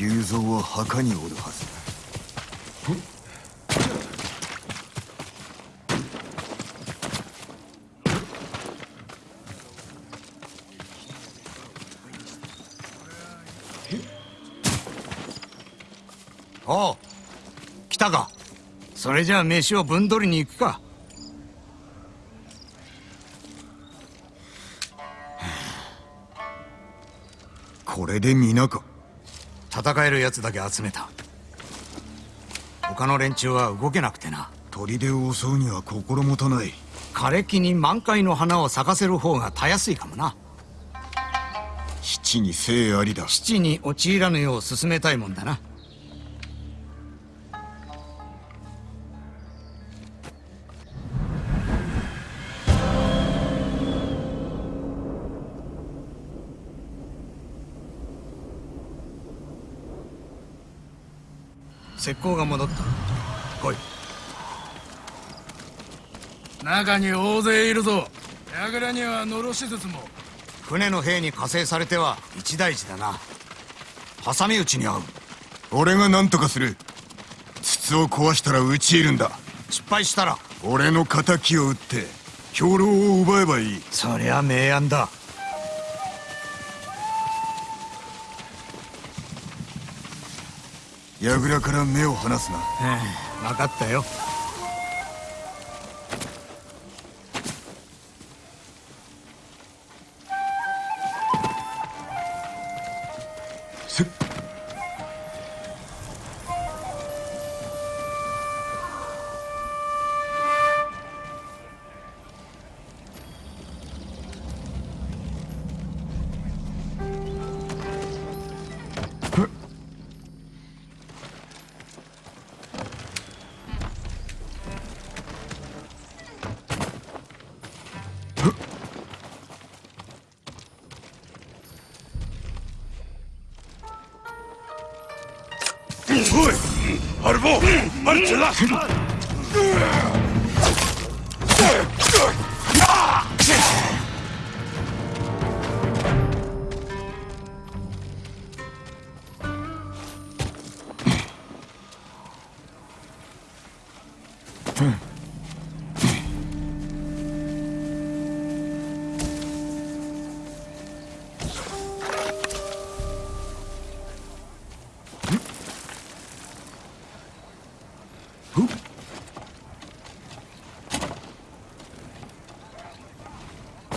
龍蔵は墓におるはずおう来たか。それじゃあ飯を分取りに行くか。これで皆か。戦えるやつだけ集めた。他の連中は動けなくてな。砦を襲うには心もたない。枯れ木に満開の花を咲かせる方がたやすいかもな。七に生ありだ。七に陥らぬよう進めたいもんだな石膏が戻った。来い。中に大勢いるぞ。櫓にはのろし筒も。船の兵に加勢されては一大事だな。挟み撃ちに遭う。俺が何とかする。筒を壊したら討ち入るんだ。失敗したら。俺の敵を撃って兵糧を奪えばいい。そりゃ明暗だ櫓から目を離すな。分かったよ。せ二安止了。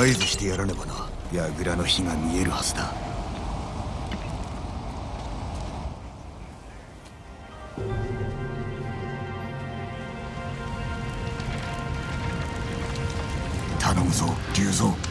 合図してやらねばな。櫓の火が見えるはずだ。頼むぞ龍蔵。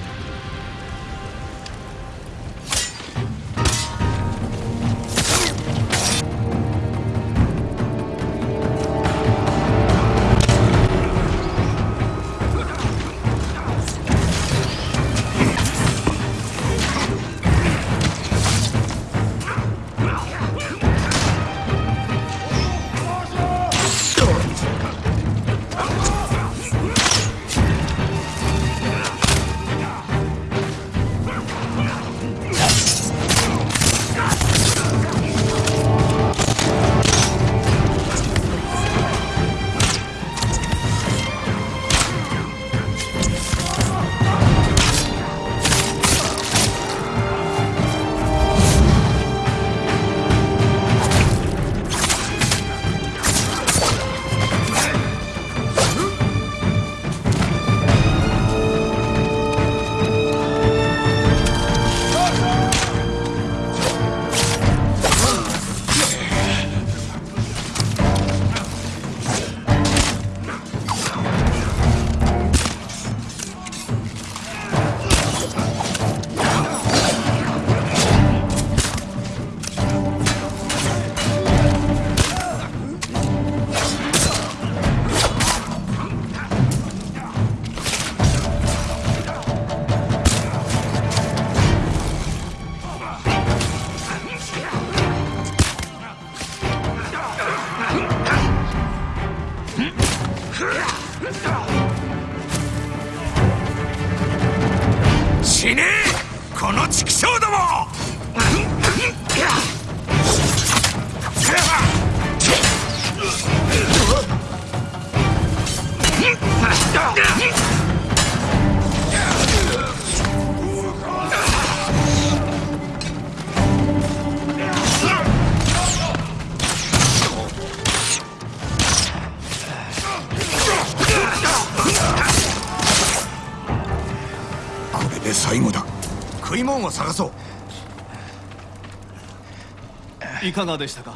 いかがでしたか？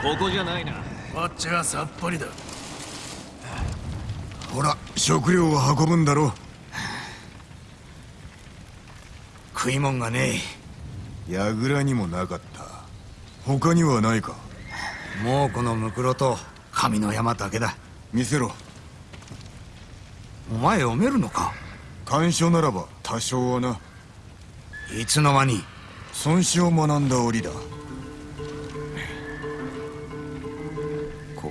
ここじゃないな。こっちはさっぱりだ。ほら食料を運ぶんだろ食い物がね櫓にもなかった。他にはないか。えもうこのムクロと神の山だけだ。見せろ。お前読めるのか？干渉ならば多少はな。いつの間に？孫子を学んだ折だ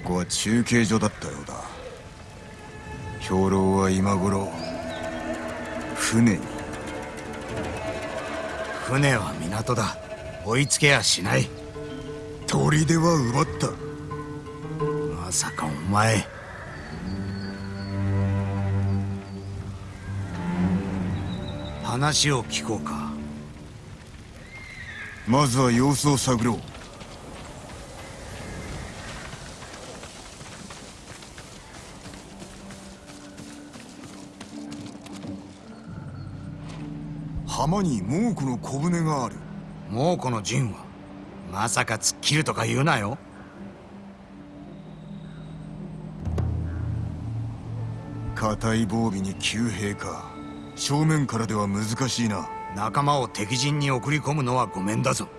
ここは中継所だったようだ。兵糧は今頃船に。船は港だ。追いつけやしない。砦は奪った。まさかお前。話を聞こうか。まずは様子を探ろう浜に猛虎の小舟がある。もうこの陣はまさか突っ切るとか言うなよ。硬い防備に急兵か。正面からでは難しいな。仲間を敵陣に送り込むのはごめんだぞ。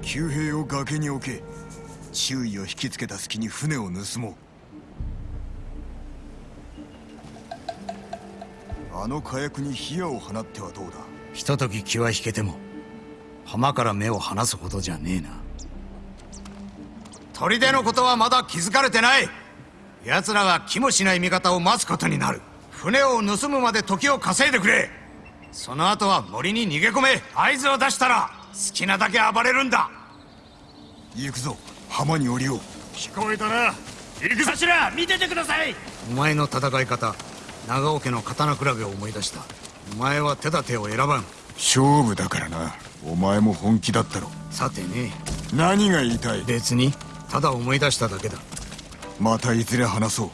急兵を崖に置け。注意を引きつけた隙に船を盗もうあの火薬に火矢を放ってはどうだ？ひととき気は引けても浜から目を離すほどじゃねえな。砦のことはまだ気づかれてない！奴らが気もしない味方を待つことになる。船を盗むまで時を稼いでくれ！その後は森に逃げ込め！合図を出したら好きなだけ暴れるんだ！行くぞ。浜に降りよう。聞こえたな。行く頭見ててください。お前の戦い方長尾家の刀比べを思い出した。お前は手立てを選ばん。勝負だからな。お前も本気だったろ。さてね。何が言いたい？別にただ思い出しただけだ。またいずれ話そう。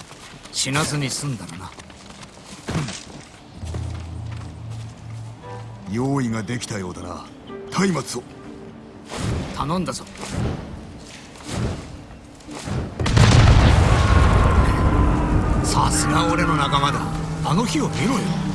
死なずに済んだらな。用意ができたようだな。松明を。頼んだぞ。さすが俺の仲間だあの日を見ろよ。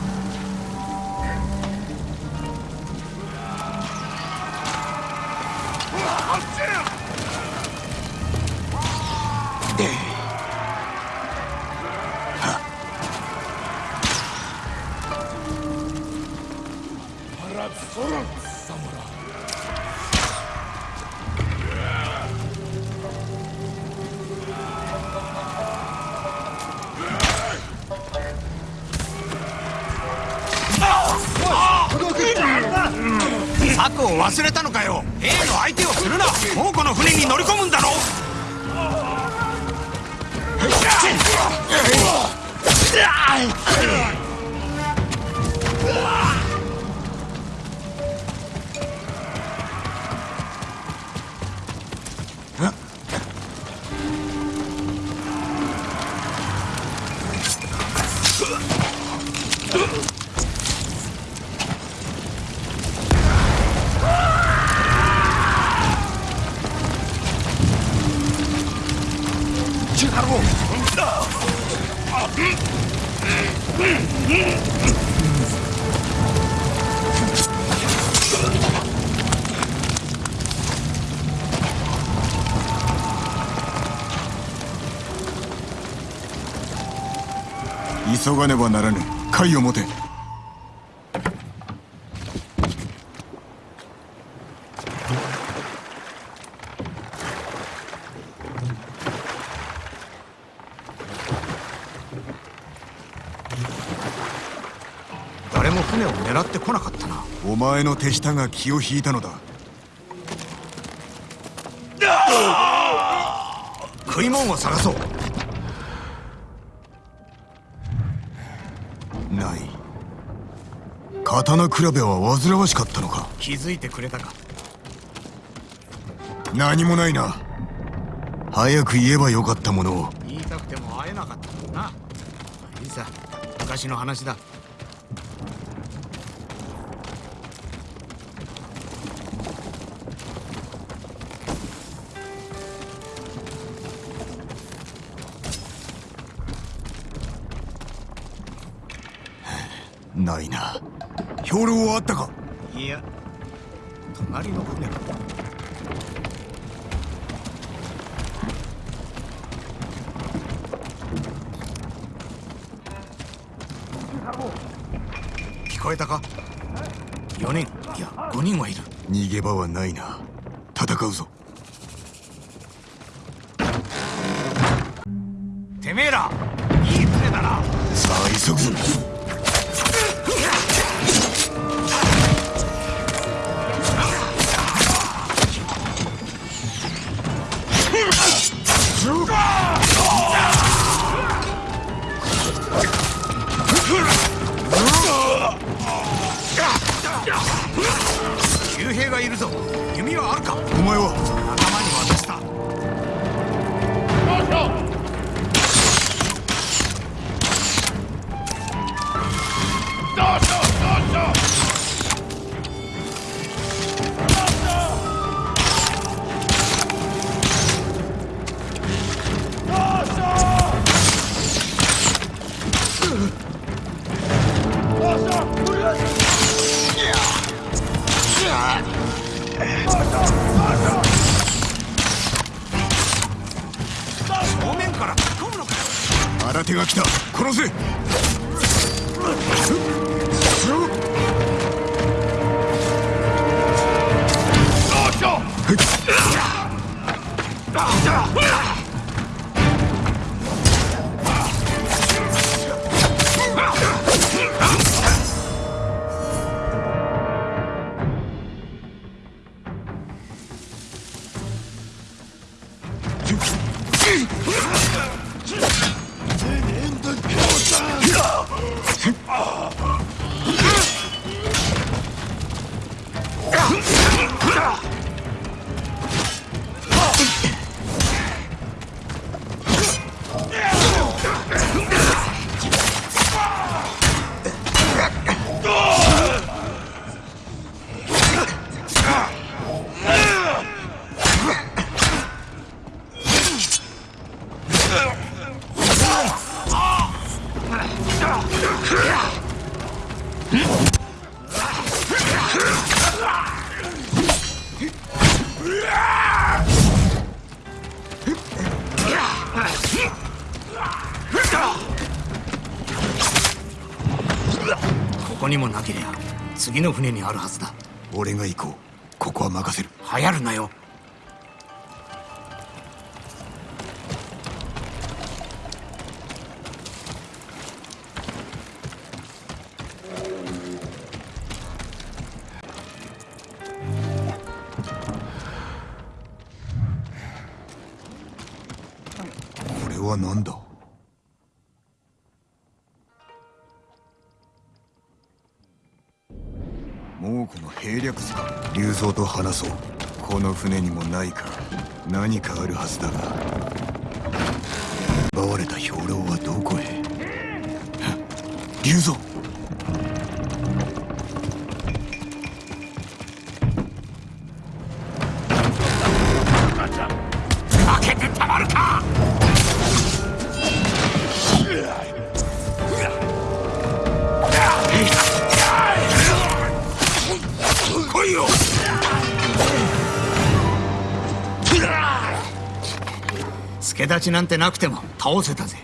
策を忘れたのかよ。兵の相手をするな。もうこの船に乗り込むんだろ。う急がねばならぬを持て誰も船を狙ってこなかったなお前の手下が気を引いたのだ食い物を探そう刀比べは煩わしかったのか？気づいてくれたか？何もないな。早く言えばよかったものを。言いたくても会えなかったもんな。いいさ昔の話だ。ないな兵糧はあったか？いや隣の船か聞こえたか？4人。いや5人はいる。逃げ場はないな。戦うぞがいるぞ。弓はあるか？手が来た。殺せ。Oh. ここにもなけりゃ次の船にあるはずだ。俺が行こう。ここは任せる。流行るなよは何だ？もうこの兵略図か。竜蔵と話そう。この船にもないか何かあるはずだが。奪われた兵糧はどこへ？竜蔵！ちなんてなくても倒せたぜ。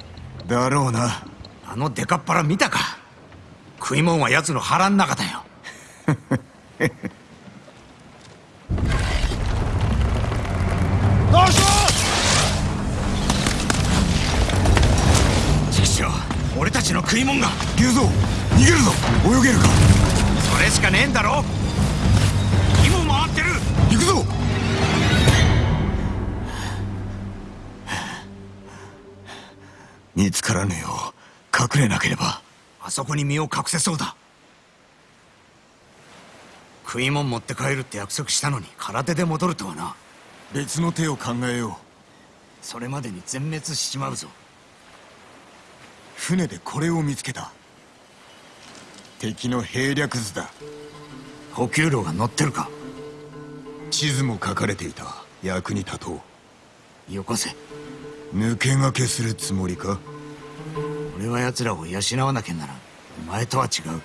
だろうな。あのデカっ腹見たか。食い物は奴の腹ん中だよ。ようちくしょう俺たちの食い物が。龍蔵逃げるぞ。泳げるか。それしかねえんだろ。火回ってる。行くぞ。つからぬよ。う隠れなければ。あそこに身を隠せそうだ。食い物持って帰るって約束したのに空手で戻るとはな。別の手を考えよう。それまでに全滅しちまうぞ。船でこれを見つけた。敵の兵略図だ。補給路が乗ってるか。地図も書かれていた。役に立とう。よこせ。抜け駆けするつもりか？俺は奴らを養わなきゃならん。お前とは違う。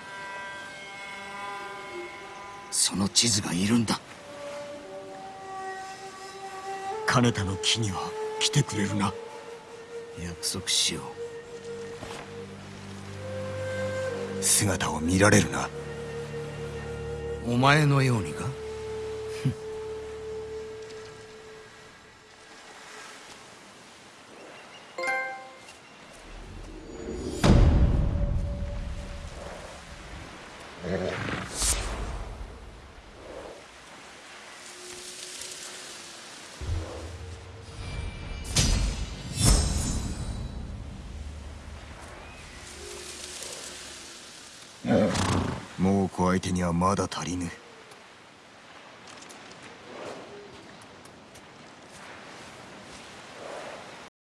その地図がいるんだ。金田の木には来てくれるな。約束しよ姿を見られるな。うお前のようにか？もう子相手にはまだ足りぬ。